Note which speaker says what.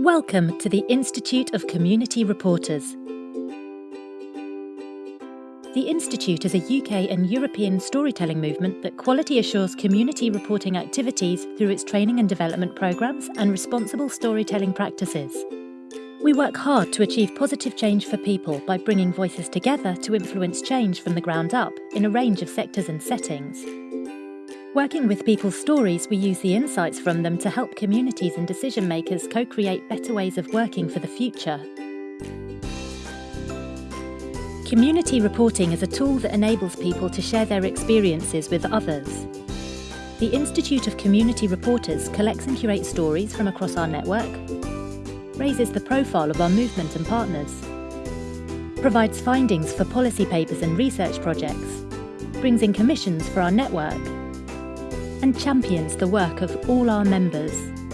Speaker 1: Welcome to the Institute of Community Reporters. The Institute is a UK and European storytelling movement that quality assures community reporting activities through its training and development programmes and responsible storytelling practices. We work hard to achieve positive change for people by bringing voices together to influence change from the ground up in a range of sectors and settings. Working with people's stories, we use the insights from them to help communities and decision makers co create better ways of working for the future. Community reporting is a tool that enables people to share their experiences with others. The Institute of Community Reporters collects and curates stories from across our network, raises the profile of our movement and partners, provides findings for policy papers and research projects, brings in commissions for our network, and champions the work of all our members.